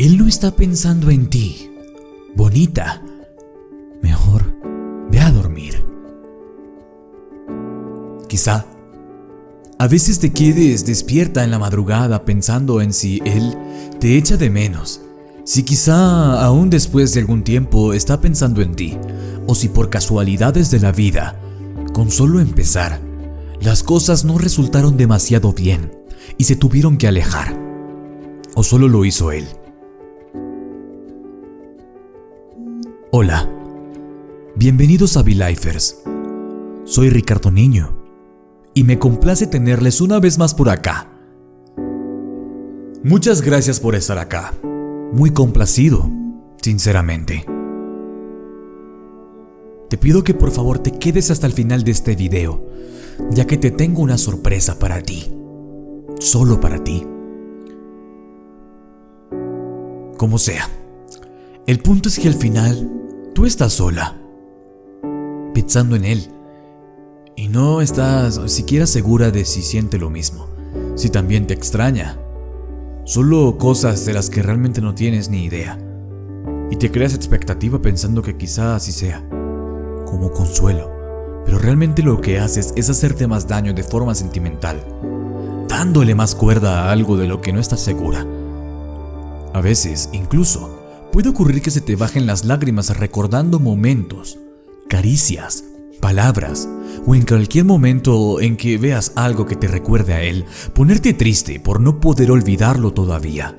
Él no está pensando en ti. Bonita. Mejor, ve a dormir. Quizá a veces te quedes despierta en la madrugada pensando en si Él te echa de menos, si quizá aún después de algún tiempo está pensando en ti, o si por casualidades de la vida, con solo empezar, las cosas no resultaron demasiado bien y se tuvieron que alejar, o solo lo hizo Él. Hola, bienvenidos a V-Lifers. Soy Ricardo Niño y me complace tenerles una vez más por acá. Muchas gracias por estar acá. Muy complacido, sinceramente. Te pido que por favor te quedes hasta el final de este video, ya que te tengo una sorpresa para ti. Solo para ti. Como sea. El punto es que al final tú estás sola, pensando en él y no estás siquiera segura de si siente lo mismo, si también te extraña. Solo cosas de las que realmente no tienes ni idea. Y te creas expectativa pensando que quizá así sea, como consuelo. Pero realmente lo que haces es hacerte más daño de forma sentimental, dándole más cuerda a algo de lo que no estás segura. A veces, incluso, puede ocurrir que se te bajen las lágrimas recordando momentos, caricias, palabras, o en cualquier momento en que veas algo que te recuerde a él, ponerte triste por no poder olvidarlo todavía.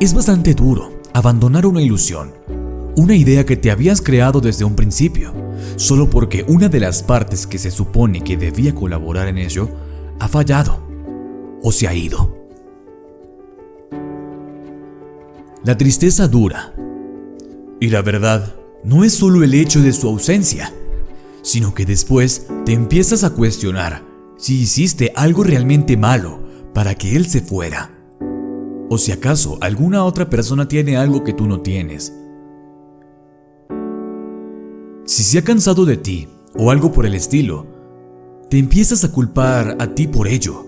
Es bastante duro abandonar una ilusión, una idea que te habías creado desde un principio, solo porque una de las partes que se supone que debía colaborar en ello ha fallado o se ha ido. La tristeza dura. Y la verdad, no es solo el hecho de su ausencia, sino que después te empiezas a cuestionar si hiciste algo realmente malo para que él se fuera. O si acaso alguna otra persona tiene algo que tú no tienes. Si se ha cansado de ti o algo por el estilo, te empiezas a culpar a ti por ello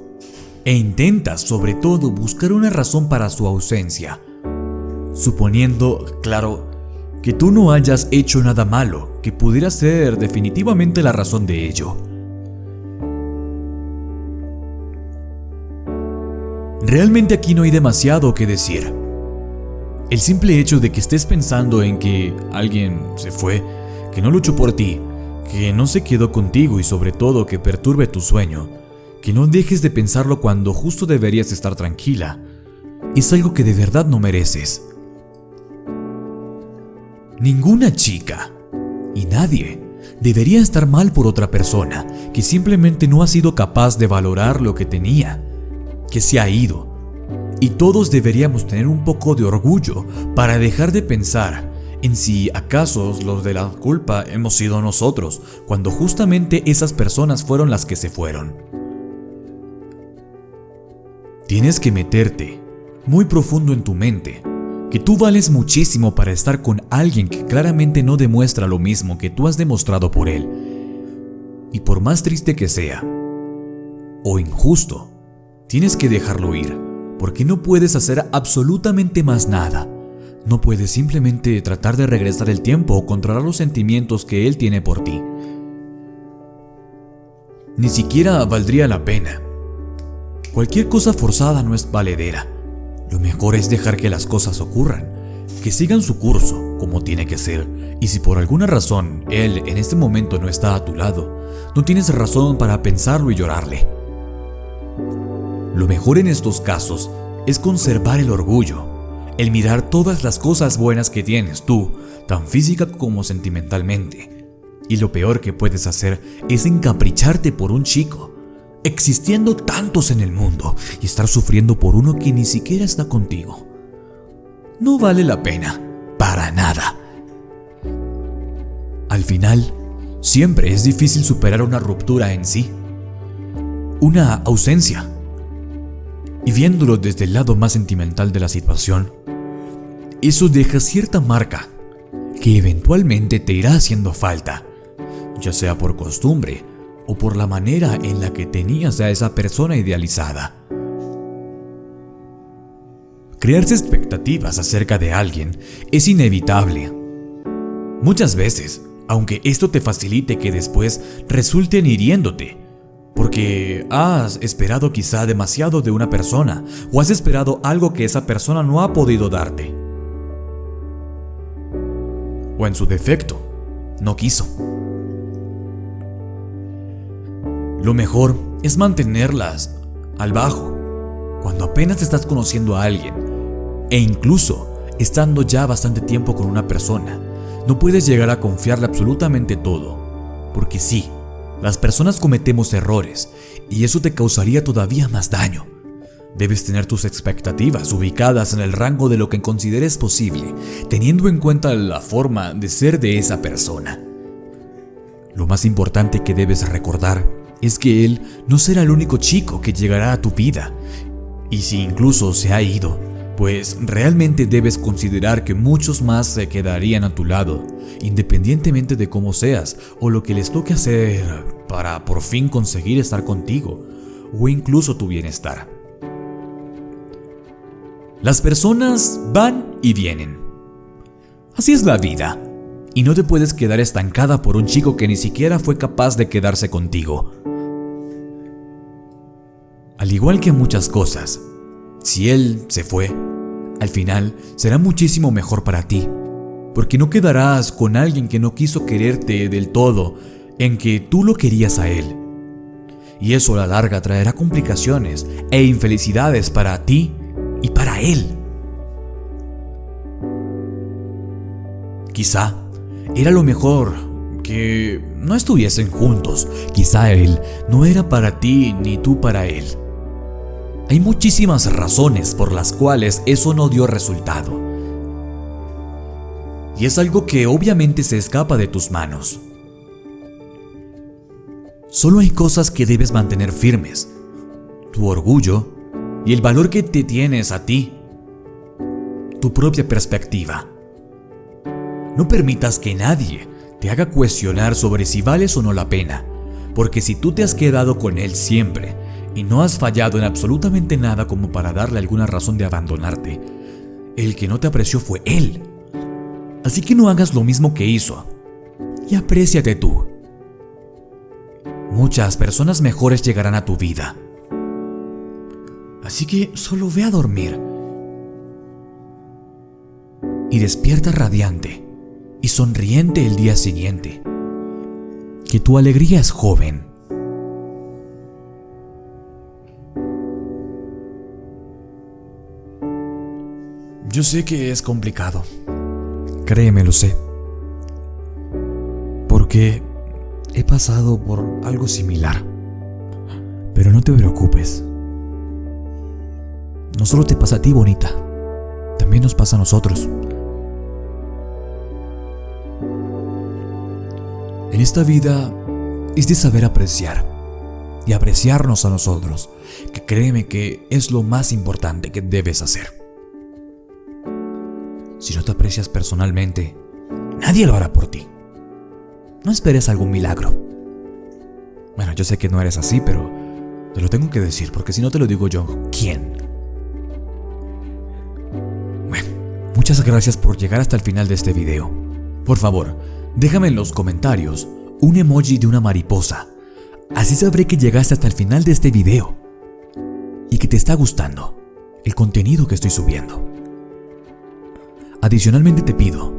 e intentas sobre todo buscar una razón para su ausencia, suponiendo, claro, que tú no hayas hecho nada malo que pudiera ser definitivamente la razón de ello. Realmente aquí no hay demasiado que decir. El simple hecho de que estés pensando en que alguien se fue, que no luchó por ti, que no se quedó contigo y sobre todo que perturbe tu sueño, que no dejes de pensarlo cuando justo deberías estar tranquila, es algo que de verdad no mereces. Ninguna chica y nadie debería estar mal por otra persona que simplemente no ha sido capaz de valorar lo que tenía, que se ha ido. Y todos deberíamos tener un poco de orgullo para dejar de pensar en si acaso los de la culpa hemos sido nosotros, cuando justamente esas personas fueron las que se fueron. Tienes que meterte muy profundo en tu mente que tú vales muchísimo para estar con alguien que claramente no demuestra lo mismo que tú has demostrado por él. Y por más triste que sea, o injusto, tienes que dejarlo ir, porque no puedes hacer absolutamente más nada. No puedes simplemente tratar de regresar el tiempo o controlar los sentimientos que él tiene por ti. Ni siquiera valdría la pena. Cualquier cosa forzada no es valedera. Lo mejor es dejar que las cosas ocurran, que sigan su curso como tiene que ser, y si por alguna razón él en este momento no está a tu lado, no tienes razón para pensarlo y llorarle. Lo mejor en estos casos es conservar el orgullo, el mirar todas las cosas buenas que tienes tú, tan física como sentimentalmente. Y lo peor que puedes hacer es encapricharte por un chico, existiendo tantos en el mundo y estar sufriendo por uno que ni siquiera está contigo. No vale la pena, para nada. Al final, siempre es difícil superar una ruptura en sí, una ausencia. Y viéndolo desde el lado más sentimental de la situación, eso deja cierta marca que eventualmente te irá haciendo falta, ya sea por costumbre o por la manera en la que tenías a esa persona idealizada. Crearse expectativas acerca de alguien es inevitable. Muchas veces, aunque esto te facilite que después resulten hiriéndote, porque has esperado quizá demasiado de una persona o has esperado algo que esa persona no ha podido darte. O en su defecto, no quiso. Lo mejor es mantenerlas al bajo cuando apenas estás conociendo a alguien e incluso estando ya bastante tiempo con una persona. No puedes llegar a confiarle absolutamente todo, porque sí, las personas cometemos errores y eso te causaría todavía más daño. Debes tener tus expectativas ubicadas en el rango de lo que consideres posible, teniendo en cuenta la forma de ser de esa persona. Lo más importante que debes recordar es que él no será el único chico que llegará a tu vida, y si incluso se ha ido, pues realmente debes considerar que muchos más se quedarían a tu lado, independientemente de cómo seas o lo que les toque hacer para por fin conseguir estar contigo o incluso tu bienestar. Las personas van y vienen. Así es la vida. Y no te puedes quedar estancada por un chico que ni siquiera fue capaz de quedarse contigo. Al igual que muchas cosas, si él se fue, al final será muchísimo mejor para ti, porque no quedarás con alguien que no quiso quererte del todo en que tú lo querías a él. Y eso a la larga traerá complicaciones e infelicidades para ti y para él. Quizá era lo mejor que no estuviesen juntos. Quizá él no era para ti ni tú para él. Hay muchísimas razones por las cuales eso no dio resultado. Y es algo que obviamente se escapa de tus manos. Solo hay cosas que debes mantener firmes. Tu orgullo y el valor que te tienes a ti. Tu propia perspectiva. No permitas que nadie te haga cuestionar sobre si vales o no la pena, porque si tú te has quedado con él siempre y no has fallado en absolutamente nada como para darle alguna razón de abandonarte. El que no te apreció fue él. Así que no hagas lo mismo que hizo. Y apréciate tú. Muchas personas mejores llegarán a tu vida. Así que solo ve a dormir. Y despierta radiante y sonriente el día siguiente. Que tu alegría es joven Yo sé que es complicado. Créeme, lo sé. Porque he pasado por algo similar. Pero no te preocupes. No solo te pasa a ti, bonita. También nos pasa a nosotros. En esta vida es de saber apreciar y apreciarnos a nosotros, que créeme que es lo más importante que debes hacer. Si no te aprecias personalmente, nadie lo hará por ti. No esperes algún milagro. Bueno, yo sé que no eres así, pero te lo tengo que decir, porque si no te lo digo yo, ¿quién? Bueno, muchas gracias por llegar hasta el final de este video. Por favor, déjame en los comentarios un emoji de una mariposa. Así sabré que llegaste hasta el final de este video y que te está gustando el contenido que estoy subiendo. Adicionalmente te pido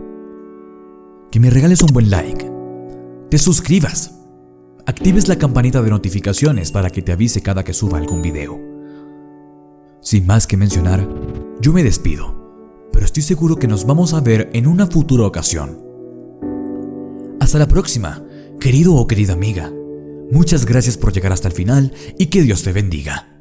que me regales un buen like, te suscribas, actives la campanita de notificaciones para que te avise cada que suba algún video. Sin más que mencionar, yo me despido, pero estoy seguro que nos vamos a ver en una futura ocasión. Hasta la próxima, querido o querida amiga. Muchas gracias por llegar hasta el final y que Dios te bendiga.